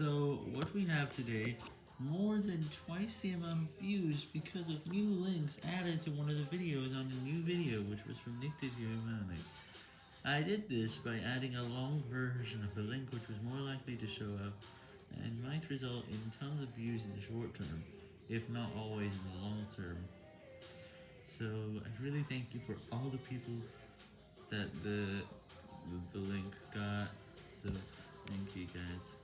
So, what we have today, more than twice the amount of views because of new links added to one of the videos on a new video, which was from Nick DiGiovanni. I did this by adding a long version of the link which was more likely to show up, and might result in tons of views in the short term, if not always in the long term. So, I really thank you for all the people that the, the, the link got, so thank you guys.